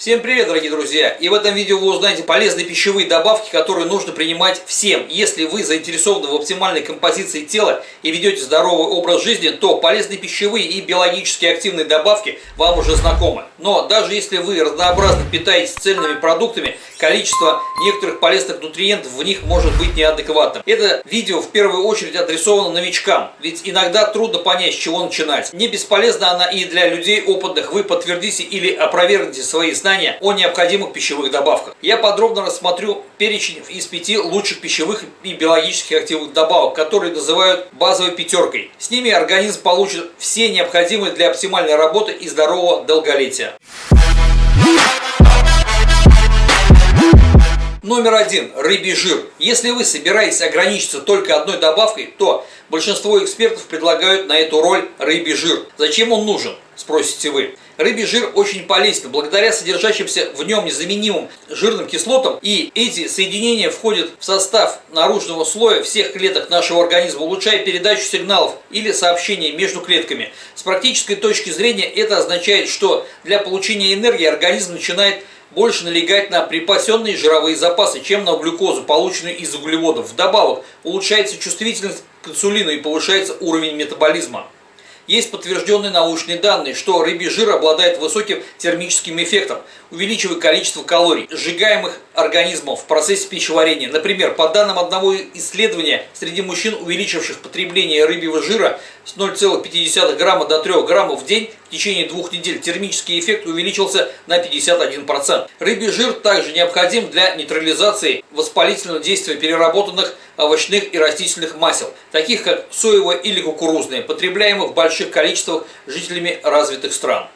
Всем привет, дорогие друзья! И в этом видео вы узнаете полезные пищевые добавки, которые нужно принимать всем. Если вы заинтересованы в оптимальной композиции тела и ведете здоровый образ жизни, то полезные пищевые и биологически активные добавки вам уже знакомы. Но даже если вы разнообразно питаетесь цельными продуктами, количество некоторых полезных нутриентов в них может быть неадекватным. Это видео в первую очередь адресовано новичкам, ведь иногда трудно понять, с чего начинать. Не бесполезна она и для людей опытных. Вы подтвердите или опровергните свои знания знания о необходимых пищевых добавках. Я подробно рассмотрю перечень из пяти лучших пищевых и биологических активных добавок, которые называют базовой пятеркой. С ними организм получит все необходимые для оптимальной работы и здорового долголетия. Номер один – рыбий жир. Если вы собираетесь ограничиться только одной добавкой, то большинство экспертов предлагают на эту роль рыбий жир. Зачем он нужен, спросите вы. Рыбий жир очень полезен благодаря содержащимся в нем незаменимым жирным кислотам, и эти соединения входят в состав наружного слоя всех клеток нашего организма, улучшая передачу сигналов или сообщений между клетками. С практической точки зрения это означает, что для получения энергии организм начинает больше налегать на припасенные жировые запасы, чем на глюкозу, полученную из углеводов. Вдобавок, улучшается чувствительность к инсулину и повышается уровень метаболизма. Есть подтвержденные научные данные, что рыбий жир обладает высоким термическим эффектом, увеличивая количество калорий, сжигаемых организмом в процессе пищеварения. Например, по данным одного исследования, среди мужчин, увеличивших потребление рыбьего жира с 0,5 грамма до 3 граммов в день в течение двух недель, термический эффект увеличился на 51%. Рыбий жир также необходим для нейтрализации воспалительного действия переработанных овощных и растительных масел, таких как соевое или кукурузное, потребляемых в больших количествах жителями развитых стран.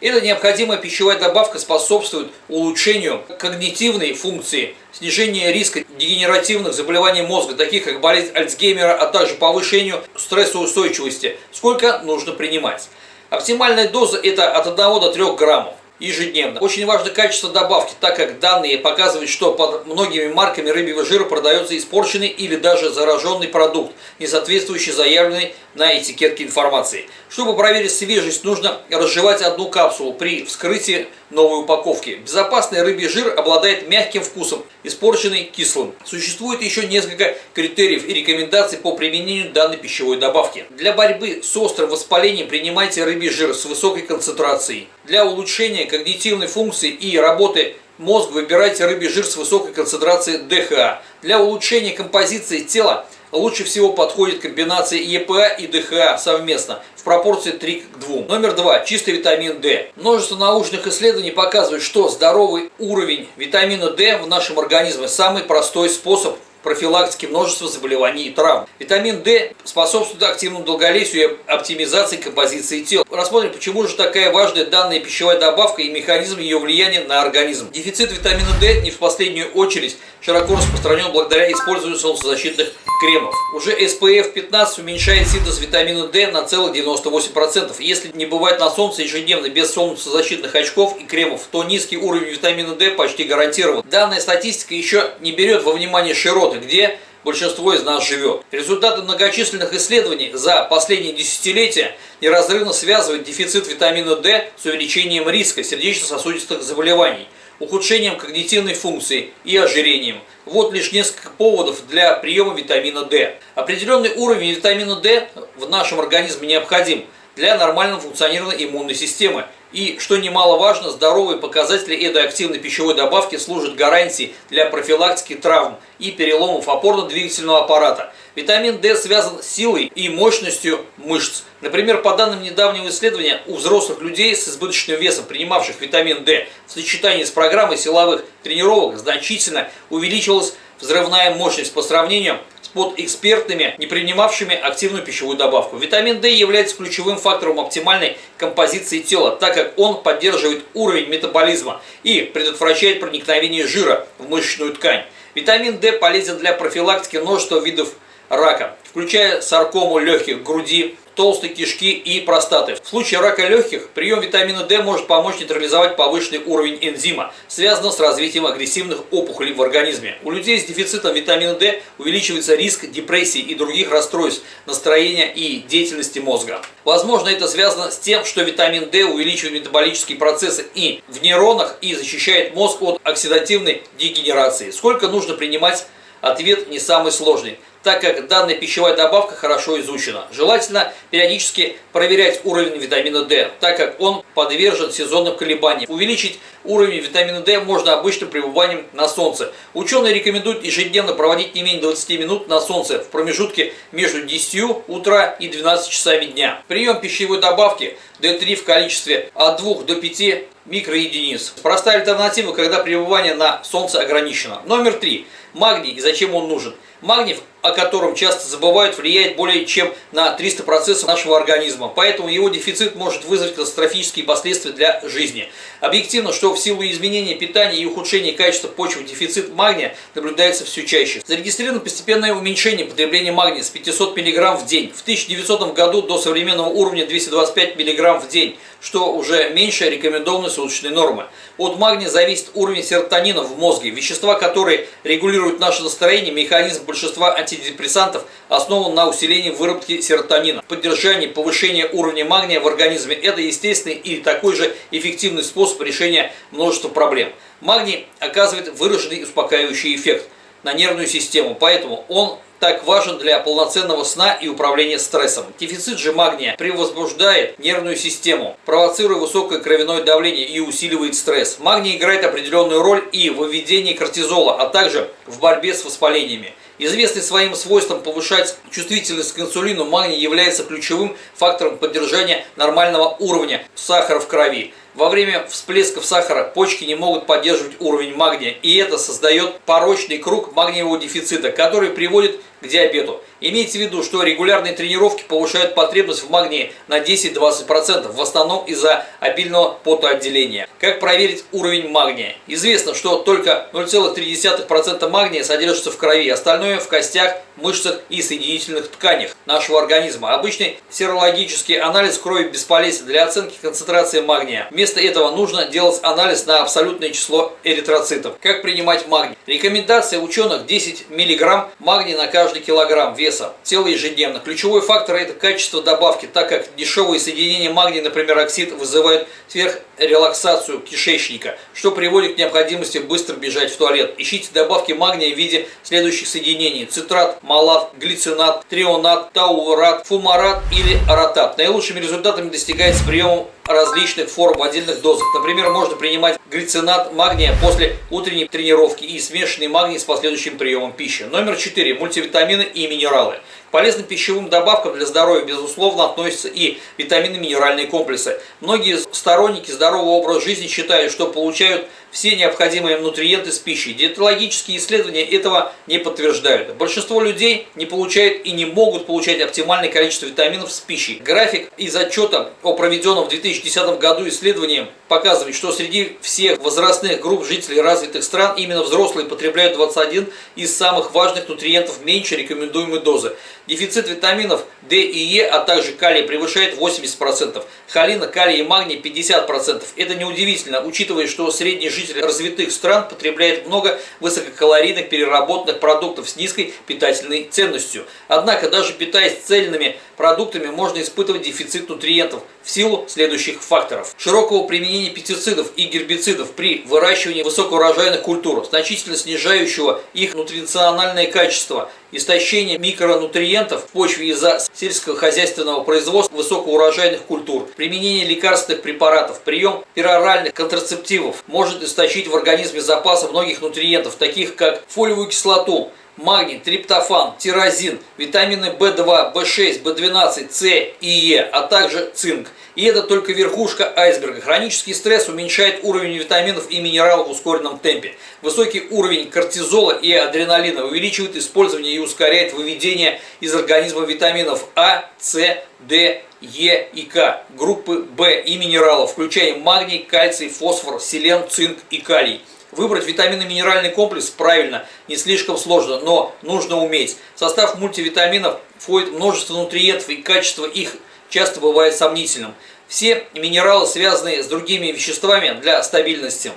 Эта необходимая пищевая добавка способствует улучшению когнитивной функции, снижению риска дегенеративных заболеваний мозга, таких как болезнь Альцгеймера, а также повышению стрессоустойчивости. Сколько нужно принимать? Оптимальная доза это от 1 до 3 граммов ежедневно. Очень важно качество добавки, так как данные показывают, что под многими марками рыбьего жира продается испорченный или даже зараженный продукт, не соответствующий заявленной на этикетке информации. Чтобы проверить свежесть, нужно разжевать одну капсулу при вскрытии новой упаковки. Безопасный рыбий жир обладает мягким вкусом, испорченный кислым. Существует еще несколько критериев и рекомендаций по применению данной пищевой добавки. Для борьбы с острым воспалением принимайте рыбий жир с высокой концентрацией. Для улучшения когнитивной функции и работы мозга выбирайте рыбий жир с высокой концентрацией ДХА. Для улучшения композиции тела лучше всего подходит комбинация ЕПА и ДХА совместно в пропорции 3 к 2. Номер 2. Чистый витамин D. Множество научных исследований показывают, что здоровый уровень витамина D в нашем организме самый простой способ профилактики множества заболеваний и травм. Витамин D способствует активному долголетию и оптимизации композиции тела. Рассмотрим, почему же такая важная данная пищевая добавка и механизм ее влияния на организм. Дефицит витамина D не в последнюю очередь широко распространен благодаря использованию солнцезащитных кремов. Уже SPF 15 уменьшает синтез витамина D на целых 98%. Если не бывать на солнце ежедневно без солнцезащитных очков и кремов, то низкий уровень витамина D почти гарантирован. Данная статистика еще не берет во внимание широты, где большинство из нас живет. Результаты многочисленных исследований за последние десятилетия неразрывно связывают дефицит витамина D с увеличением риска сердечно-сосудистых заболеваний – ухудшением когнитивной функции и ожирением. Вот лишь несколько поводов для приема витамина D. Определенный уровень витамина D в нашем организме необходим для нормального функционирования иммунной системы. И, что немаловажно, здоровые показатели этой активной пищевой добавки служат гарантией для профилактики травм и переломов опорно-двигательного аппарата. Витамин D связан с силой и мощностью мышц. Например, по данным недавнего исследования, у взрослых людей с избыточным весом, принимавших витамин D в сочетании с программой силовых тренировок, значительно увеличилась взрывная мощность по сравнению под экспертными, не принимавшими активную пищевую добавку. Витамин D является ключевым фактором оптимальной композиции тела, так как он поддерживает уровень метаболизма и предотвращает проникновение жира в мышечную ткань. Витамин D полезен для профилактики множества видов рака, включая саркому легких, груди, толстой кишки и простаты. В случае рака легких прием витамина D может помочь нейтрализовать повышенный уровень энзима, связанного с развитием агрессивных опухолей в организме. У людей с дефицитом витамина D увеличивается риск депрессии и других расстройств настроения и деятельности мозга. Возможно, это связано с тем, что витамин D увеличивает метаболические процессы и в нейронах и защищает мозг от оксидативной дегенерации. Сколько нужно принимать? Ответ не самый сложный так как данная пищевая добавка хорошо изучена. Желательно периодически проверять уровень витамина D, так как он подвержен сезонным колебаниям. Увеличить уровень витамина D можно обычным пребыванием на солнце. Ученые рекомендуют ежедневно проводить не менее 20 минут на солнце в промежутке между 10 утра и 12 часами дня. Прием пищевой добавки D3 в количестве от 2 до 5 микроединиц. Простая альтернатива, когда пребывание на солнце ограничено. Номер 3. Магний и зачем он нужен? Магний, о котором часто забывают, влияет более чем на 300 процессов нашего организма, поэтому его дефицит может вызвать катастрофические последствия для жизни. Объективно, что в силу изменения питания и ухудшения качества почвы дефицит магния наблюдается все чаще. Зарегистрировано постепенное уменьшение потребления магния с 500 мг в день. В 1900 году до современного уровня 225 мг в день, что уже меньше рекомендованной суточной нормы. От магния зависит уровень серотонина в мозге, вещества, которые регулируют наше настроение, механизм большинства антидепрессантов основан на усилении выработки серотонина. Поддержание повышения уровня магния в организме – это естественный и такой же эффективный способ решения множества проблем. Магний оказывает выраженный успокаивающий эффект на нервную систему, поэтому он так важен для полноценного сна и управления стрессом. Дефицит же магния превозбуждает нервную систему, провоцируя высокое кровяное давление и усиливает стресс. Магний играет определенную роль и в выведении кортизола, а также в борьбе с воспалениями. Известный своим свойством повышать чувствительность к инсулину, магний является ключевым фактором поддержания нормального уровня сахара в крови. Во время всплесков сахара почки не могут поддерживать уровень магния, и это создает порочный круг магниевого дефицита, который приводит к диабету. Имейте в виду, что регулярные тренировки повышают потребность в магнии на 10-20%, в основном из-за обильного потоотделения. Как проверить уровень магния? Известно, что только 0,3% магния содержится в крови, остальное в костях, мышцах и соединительных тканях нашего организма. Обычный серологический анализ крови бесполезен для оценки концентрации магния. Вместо этого нужно делать анализ на абсолютное число эритроцитов. Как принимать магний? Рекомендация ученых 10 мг магния на каждый килограмм веса тела ежедневно. Ключевой фактор это качество добавки, так как дешевые соединения магния, например, оксид, вызывают сверхрелаксацию кишечника, что приводит к необходимости быстро бежать в туалет. Ищите добавки магния в виде следующих соединений. Цитрат, малат, глицинат, трионат, таурат, фумарат или аратат. Наилучшими результатами достигается приемом различных форм в отдельных дозах. Например, можно принимать глицинат магния после утренней тренировки и смешанный магний с последующим приемом пищи. Номер 4. Мультивитамины и минералы полезным пищевым добавкам для здоровья, безусловно, относятся и витамины-минеральные комплексы. Многие сторонники здорового образа жизни считают, что получают все необходимые нутриенты с пищей. Диетологические исследования этого не подтверждают. Большинство людей не получают и не могут получать оптимальное количество витаминов с пищей. График из отчета о проведенном в 2010 году исследовании показывает, что среди всех возрастных групп жителей развитых стран именно взрослые потребляют 21 из самых важных нутриентов меньше рекомендуемой дозы. Дефицит витаминов D и Е, а также калия превышает 80%, холина, калия и магний 50%. Это неудивительно, учитывая, что средний житель развитых стран потребляет много высококалорийных переработанных продуктов с низкой питательной ценностью. Однако, даже питаясь цельными продуктами, можно испытывать дефицит нутриентов в силу следующих факторов. Широкого применения пестицидов и гербицидов при выращивании высокоурожайных культур, значительно снижающего их нутрициональное качество, истощение микронутриентов в почве из-за сельскохозяйственного производства высокоурожайных культур, применение лекарственных препаратов, прием пероральных контрацептивов может истощить в организме запасы многих нутриентов, таких как фолиевую кислоту, магний, триптофан, тирозин, витамины В2, В6, В12, С и Е, а также цинк. И это только верхушка айсберга. Хронический стресс уменьшает уровень витаминов и минералов в ускоренном темпе. Высокий уровень кортизола и адреналина увеличивает использование и ускоряет выведение из организма витаминов А, С, D Е и К, группы В и минералов, включая магний, кальций, фосфор, селен, цинк и калий. Выбрать витаминно-минеральный комплекс правильно не слишком сложно, но нужно уметь. В состав мультивитаминов входит множество нутриентов и качество их часто бывает сомнительным. Все минералы, связанные с другими веществами для стабильности.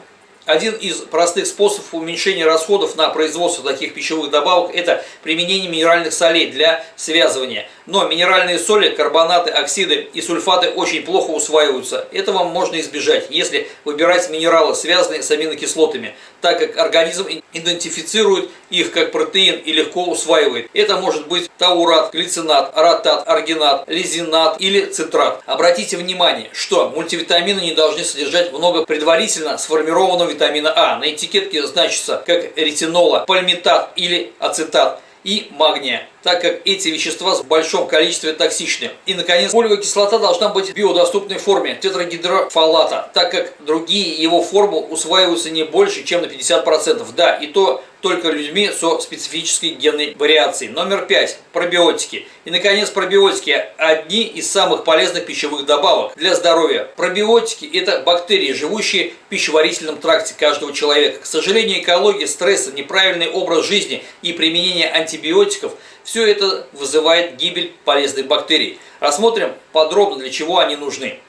Один из простых способов уменьшения расходов на производство таких пищевых добавок – это применение минеральных солей для связывания. Но минеральные соли, карбонаты, оксиды и сульфаты очень плохо усваиваются. Этого можно избежать, если выбирать минералы, связанные с аминокислотами, так как организм идентифицирует их как протеин и легко усваивает. Это может быть таурат, глицинат, ротат, аргинат, лизинат или цитрат. Обратите внимание, что мультивитамины не должны содержать много предварительно сформированного витамина А. На этикетке значится как ретинола, пальмитат или ацетат и магния так как эти вещества в большом количестве токсичны. И, наконец, фолиевая кислота должна быть в биодоступной форме тетрагидрофолата, так как другие его формы усваиваются не больше, чем на 50%. Да, и то только людьми со специфической генной вариацией. Номер пять. Пробиотики. И, наконец, пробиотики – одни из самых полезных пищевых добавок для здоровья. Пробиотики – это бактерии, живущие в пищеварительном тракте каждого человека. К сожалению, экология, стресс, неправильный образ жизни и применение антибиотиков – все это вызывает гибель полезных бактерий. Рассмотрим подробно, для чего они нужны.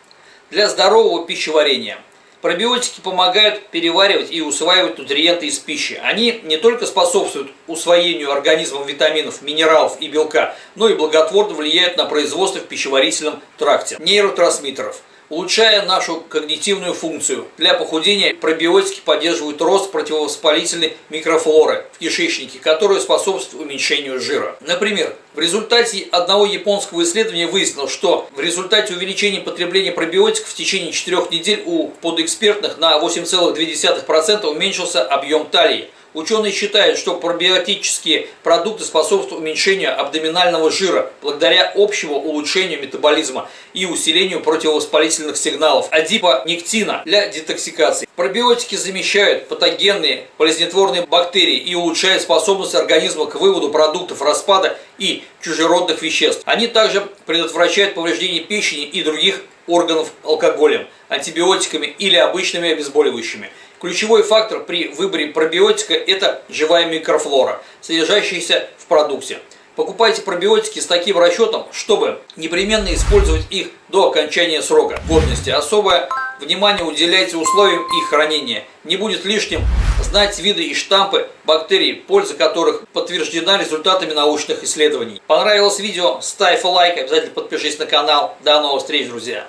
Для здорового пищеварения – Пробиотики помогают переваривать и усваивать нутриенты из пищи. Они не только способствуют усвоению организмом витаминов, минералов и белка, но и благотворно влияют на производство в пищеварительном тракте нейротрансмиттеров улучшая нашу когнитивную функцию. Для похудения пробиотики поддерживают рост противовоспалительной микрофлоры в кишечнике, которая способствует уменьшению жира. Например, в результате одного японского исследования выяснилось, что в результате увеличения потребления пробиотиков в течение 4 недель у подэкспертных на 8,2% уменьшился объем талии. Ученые считают, что пробиотические продукты способствуют уменьшению абдоминального жира благодаря общему улучшению метаболизма и усилению противовоспалительных сигналов адипонектина для детоксикации. Пробиотики замещают патогенные болезнетворные бактерии и улучшают способность организма к выводу продуктов распада и чужеродных веществ. Они также предотвращают повреждение печени и других органов алкоголем, антибиотиками или обычными обезболивающими. Ключевой фактор при выборе пробиотика – это живая микрофлора, содержащаяся в продукте. Покупайте пробиотики с таким расчетом, чтобы непременно использовать их до окончания срока годности. Особое внимание уделяйте условиям их хранения. Не будет лишним знать виды и штампы бактерий, польза которых подтверждена результатами научных исследований. Понравилось видео? Ставь лайк, обязательно подпишись на канал. До новых встреч, друзья!